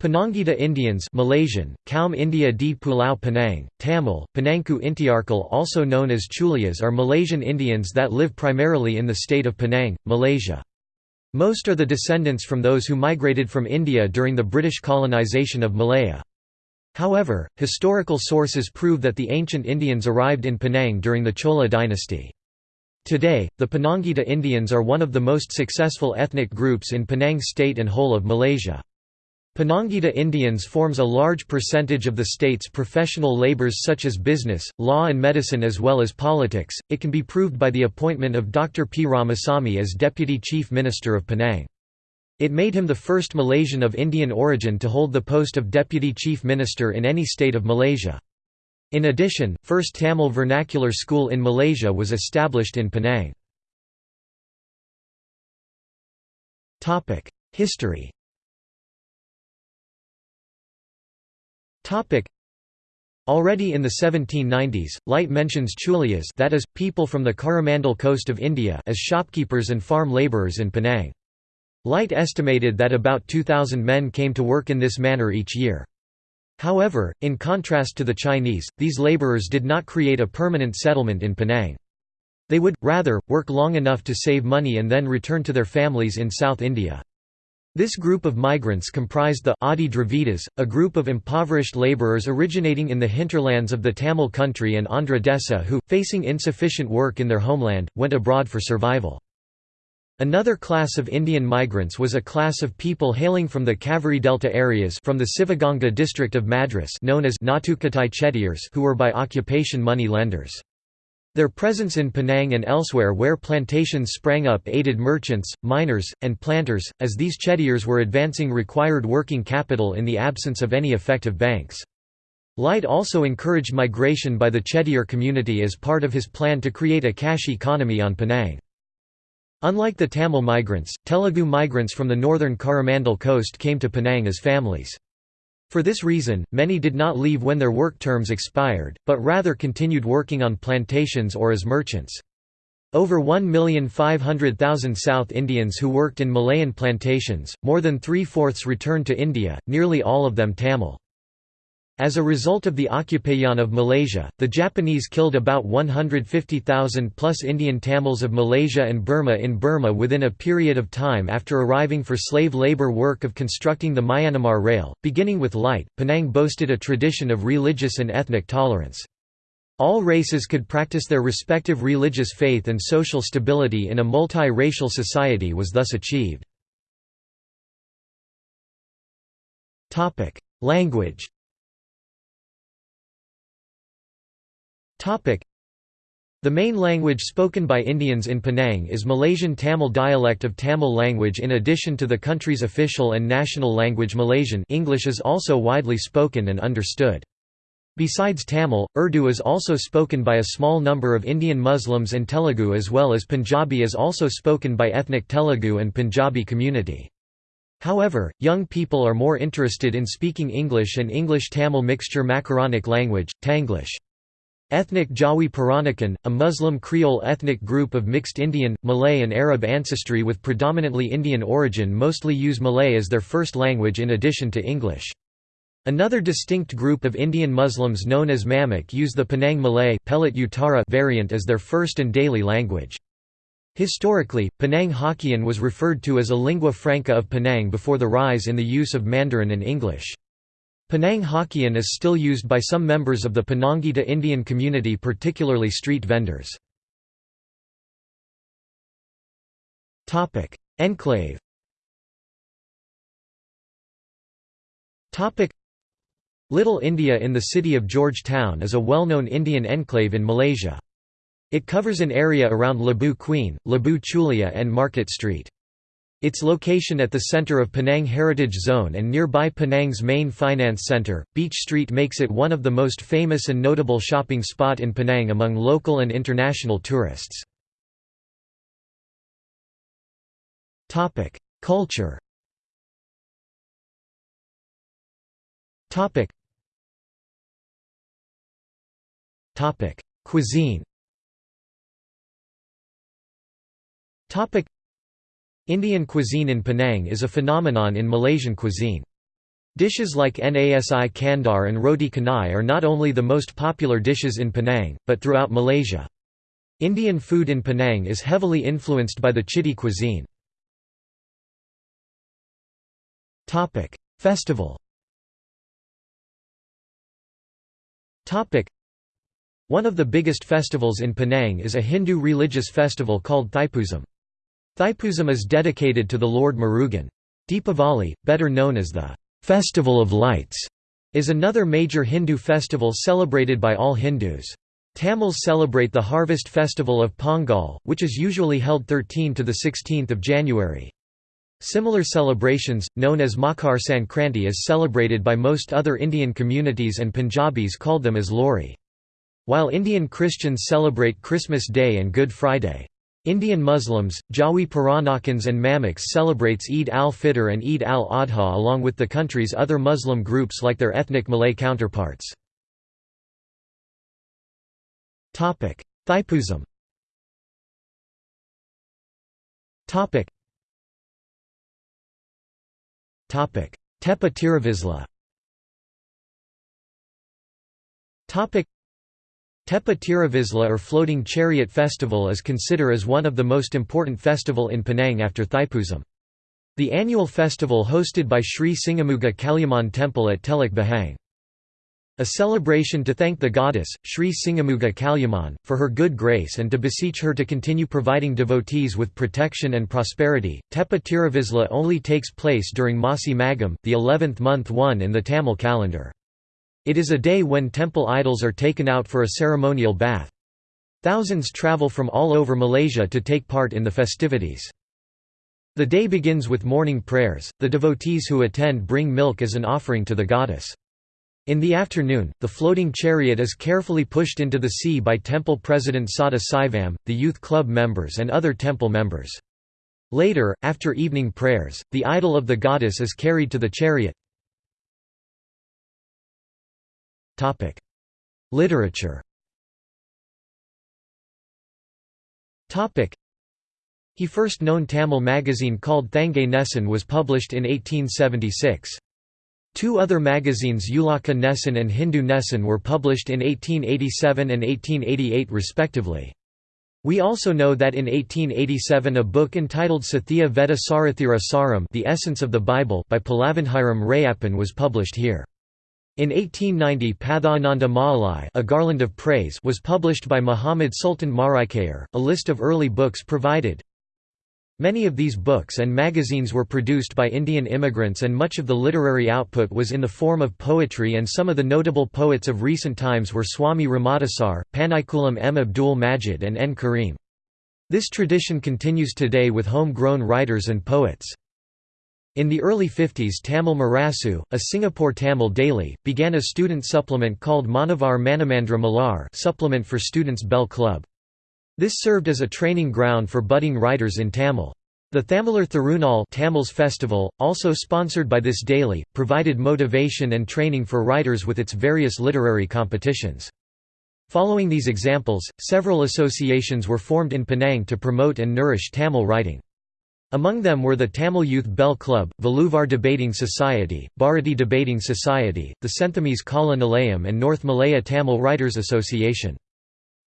Penangita Indians Malaysian, Kaum India di Pulau Penang, Tamil, Penangku Intiarkal also known as Chulias are Malaysian Indians that live primarily in the state of Penang, Malaysia. Most are the descendants from those who migrated from India during the British colonisation of Malaya. However, historical sources prove that the ancient Indians arrived in Penang during the Chola dynasty. Today, the Penangita Indians are one of the most successful ethnic groups in Penang state and whole of Malaysia. Penangita Indians forms a large percentage of the state's professional labors such as business, law and medicine as well as politics. It can be proved by the appointment of Dr. P. Ramasamy as Deputy Chief Minister of Penang. It made him the first Malaysian of Indian origin to hold the post of Deputy Chief Minister in any state of Malaysia. In addition, first Tamil vernacular school in Malaysia was established in Penang. History Already in the 1790s, Light mentions Chulias that is, people from the Coromandel coast of India as shopkeepers and farm labourers in Penang. Light estimated that about 2,000 men came to work in this manner each year. However, in contrast to the Chinese, these labourers did not create a permanent settlement in Penang. They would, rather, work long enough to save money and then return to their families in South India. This group of migrants comprised the Adi Dravidas, a group of impoverished labourers originating in the hinterlands of the Tamil country and Andhra Desa who, facing insufficient work in their homeland, went abroad for survival. Another class of Indian migrants was a class of people hailing from the Kaveri Delta areas from the Sivaganga district of Madras known as Chettiars who were by occupation money lenders. Their presence in Penang and elsewhere where plantations sprang up aided merchants, miners, and planters, as these chettiars were advancing required working capital in the absence of any effective banks. Light also encouraged migration by the chettiar community as part of his plan to create a cash economy on Penang. Unlike the Tamil migrants, Telugu migrants from the northern Coromandel coast came to Penang as families. For this reason, many did not leave when their work terms expired, but rather continued working on plantations or as merchants. Over 1,500,000 South Indians who worked in Malayan plantations, more than three-fourths returned to India, nearly all of them Tamil. As a result of the occupation of Malaysia, the Japanese killed about 150,000 plus Indian Tamils of Malaysia and Burma in Burma within a period of time after arriving for slave labour work of constructing the Myanmar Rail. Beginning with Light, Penang boasted a tradition of religious and ethnic tolerance. All races could practice their respective religious faith and social stability in a multi-racial society was thus achieved. Language The main language spoken by Indians in Penang is Malaysian Tamil dialect of Tamil language in addition to the country's official and national language Malaysian English is also widely spoken and understood. Besides Tamil, Urdu is also spoken by a small number of Indian Muslims and Telugu as well as Punjabi is also spoken by ethnic Telugu and Punjabi community. However, young people are more interested in speaking English and English-Tamil mixture Macaronic language, Tanglish. Ethnic Jawi Peranakan, a Muslim Creole ethnic group of mixed Indian, Malay and Arab ancestry with predominantly Indian origin mostly use Malay as their first language in addition to English. Another distinct group of Indian Muslims known as Mamak use the Penang Malay variant as their first and daily language. Historically, Penang Hokkien was referred to as a lingua franca of Penang before the rise in the use of Mandarin and English. Penang Hokkien is still used by some members of the Penangita Indian community particularly street vendors. Enclave Little India in the city of Georgetown is a well-known Indian enclave in Malaysia. It covers an area around Lebuh Queen, Lebuh Chulia and Market Street. Its location at the center of Penang Heritage Zone and nearby Penang's main finance center, Beach Street makes it one of the most famous and notable shopping spot in Penang among local and international tourists. Culture. Cuisine Indian cuisine in Penang is a phenomenon in Malaysian cuisine. Dishes like nasi kandar and roti canai are not only the most popular dishes in Penang, but throughout Malaysia. Indian food in Penang is heavily influenced by the Chitty cuisine. Festival One of the biggest festivals in Penang is a Hindu religious festival called Thaipusam. Thaipusam is dedicated to the Lord Murugan. Deepavali, better known as the Festival of Lights, is another major Hindu festival celebrated by all Hindus. Tamils celebrate the harvest festival of Pongal, which is usually held 13 to 16 January. Similar celebrations, known as Makar Sankranti is celebrated by most other Indian communities and Punjabis called them as Lohri. While Indian Christians celebrate Christmas Day and Good Friday. Indian Muslims, Jawi Peranakans and Mamaks celebrates Eid al-Fitr and Eid al-Adha along with the country's other Muslim groups like their ethnic Malay counterparts. Thaipusam Tepa Tiruvizhla Tepa Tiruvizhla or Floating Chariot Festival is considered as one of the most important festival in Penang after Thaipusam. The annual festival hosted by Sri Singamuga Kaliamman Temple at Teluk Bahang. A celebration to thank the goddess, Sri Singamuga Kaliamman, for her good grace and to beseech her to continue providing devotees with protection and prosperity. Tepa Tiruvizhla only takes place during Masi Magam, the 11th month one in the Tamil calendar. It is a day when temple idols are taken out for a ceremonial bath. Thousands travel from all over Malaysia to take part in the festivities. The day begins with morning prayers, the devotees who attend bring milk as an offering to the goddess. In the afternoon, the floating chariot is carefully pushed into the sea by temple president Sada Saivam, the youth club members and other temple members. Later, after evening prayers, the idol of the goddess is carried to the chariot. Literature. He first known Tamil magazine called Thangai Nesan was published in 1876. Two other magazines Ulaka Nesan and Hindu Nesan were published in 1887 and 1888 respectively. We also know that in 1887 a book entitled Sathya Veda Sarathira Saram The Essence of the Bible by Palavandhiram Rayappan was published here. In 1890 Pathananda Maalai a Garland of Praise was published by Muhammad Sultan Maraikayar, a list of early books provided. Many of these books and magazines were produced by Indian immigrants and much of the literary output was in the form of poetry and some of the notable poets of recent times were Swami Ramadasar, Panaikulam M. Abdul Majid and N. Karim. This tradition continues today with home-grown writers and poets. In the early 50s Tamil Murasu, a Singapore Tamil daily, began a student supplement called Manavar Manamandra Malar supplement for Students' Bell Club. This served as a training ground for budding writers in Tamil. The Thamizhar Thirunal Tamils Festival, also sponsored by this daily, provided motivation and training for writers with its various literary competitions. Following these examples, several associations were formed in Penang to promote and nourish Tamil writing. Among them were the Tamil Youth Bell Club, Valluvar Debating Society, Bharati Debating Society, the Senthamise Kala Nilayam and North Malaya Tamil Writers Association.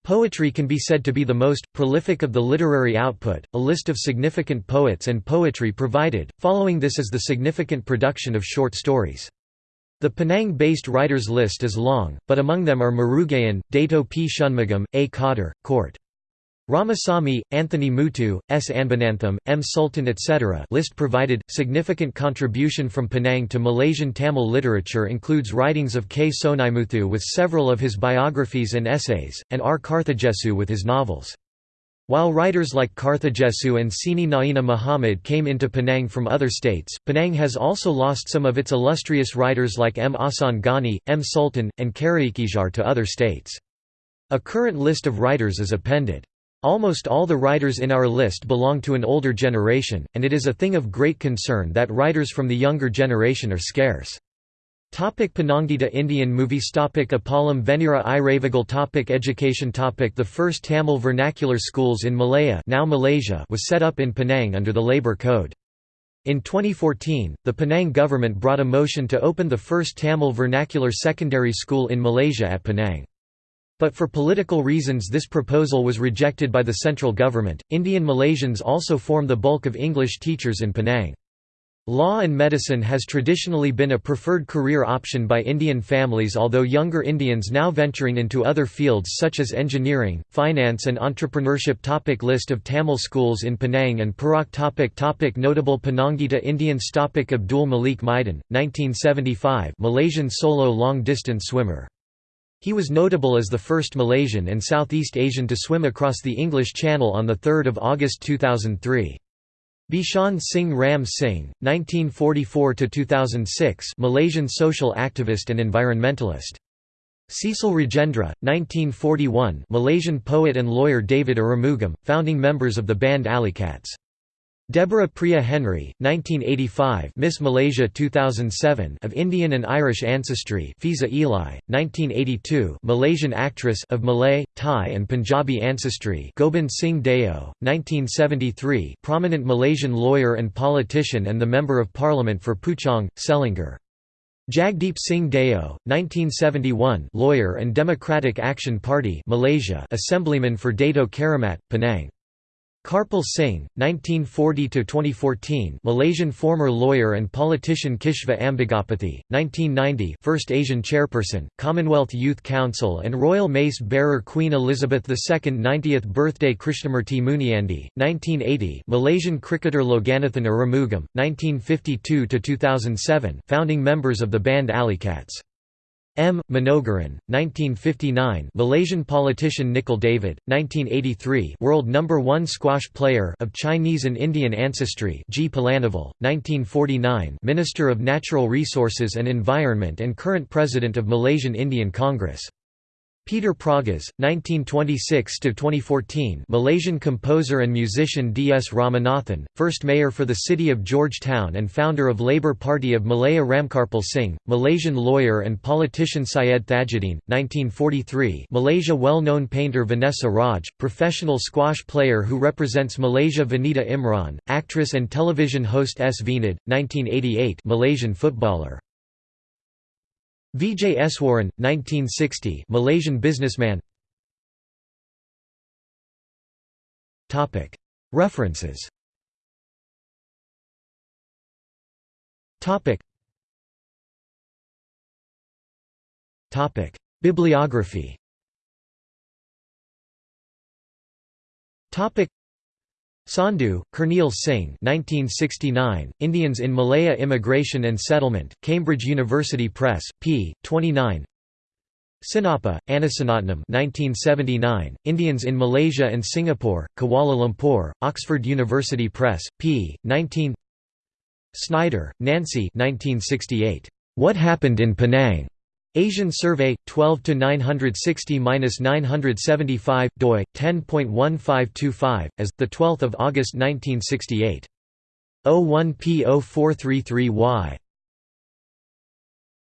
Poetry can be said to be the most prolific of the literary output. A list of significant poets and poetry provided. Following this is the significant production of short stories. The Penang-based writers list is long, but among them are Murugayan, Dato P. Shanmugam, A. Cotter, Court. Ramasamy, Anthony Muthu, S. Anbanantham, M. Sultan etc. list provided. Significant contribution from Penang to Malaysian Tamil literature includes writings of K. Sonaimuthu with several of his biographies and essays, and R. Karthigesu with his novels. While writers like Karthigesu and Sini Naina Muhammad came into Penang from other states, Penang has also lost some of its illustrious writers like M. Asan Ghani, M. Sultan, and Karaikizhar to other states. A current list of writers is appended. Almost all the writers in our list belong to an older generation, and it is a thing of great concern that writers from the younger generation are scarce. Topic Penangita Indian movies Topic Appalam Venira Iravigal Topic Education Topic The first Tamil vernacular schools in Malaya now Malaysia was set up in Penang under the Labour Code. In 2014, the Penang government brought a motion to open the first Tamil vernacular secondary school in Malaysia at Penang. But for political reasons this proposal was rejected by the central government. Indian Malaysians also form the bulk of English teachers in Penang. Law and medicine has traditionally been a preferred career option by Indian families although younger Indians now venturing into other fields such as engineering, finance and entrepreneurship topic List of Tamil schools in Penang and Perak topic topic Notable Penangita Indians topic Abdul Malik Maidan, 1975 Malaysian solo long-distance swimmer. He was notable as the first Malaysian and Southeast Asian to swim across the English Channel on 3 August 2003. Bishan Singh Ram Singh, 1944–2006 Malaysian social activist and environmentalist. Cecil Rajendra, 1941 Malaysian poet and lawyer David Arumugam, founding members of the band Cats. Deborah Priya Henry, 1985 Miss Malaysia 2007 of Indian and Irish ancestry Fiza Eli, 1982 Malaysian actress of Malay, Thai and Punjabi ancestry Gobind Singh Deo, 1973 prominent Malaysian lawyer and politician and the Member of Parliament for Puchong, Selangor. Jagdeep Singh Deo, 1971 lawyer and Democratic Action Party Malaysia Assemblyman for Dato Keramat, Penang. Karpal Singh, 1940–2014 Malaysian former lawyer and politician Kishva Ambigapathy, 1990 first Asian chairperson, Commonwealth Youth Council and Royal Mace bearer Queen Elizabeth II 90th birthday Krishnamurti Muniandi, 1980 Malaysian cricketer Loganathan Arumugam, 1952–2007 founding members of the band Alley Cats. M. Manogaran, 1959 Malaysian politician Nicol David, 1983 world number 1 squash player of Chinese and Indian ancestry G. Palanivel, 1949 Minister of Natural Resources and Environment and current President of Malaysian Indian Congress Peter Pragas, 1926–2014 Malaysian composer and musician D. S. Ramanathan, first mayor for the city of Georgetown and founder of Labour Party of Malaya Ramkarpal Singh, Malaysian lawyer and politician Syed Thajuddin, 1943 Malaysia well-known painter Vanessa Raj, professional squash player who represents Malaysia Vanita Imran, actress and television host S. Vinod, 1988 Malaysian footballer Vijay Eswaran, 1960 Malaysian businessman. References. Bibliography Sandhu, Kernial Singh 1969, Indians in Malaya Immigration and Settlement, Cambridge University Press, p. 29 Sinappa, Arasaratnam 1979, Indians in Malaysia and Singapore, Kuala Lumpur, Oxford University Press, p. 19 Snider, Nancy 1968, What Happened in Penang? Asian Survey 12 to 960-975 doi 10.1525 as the 12th of August 1968 01 P0433Y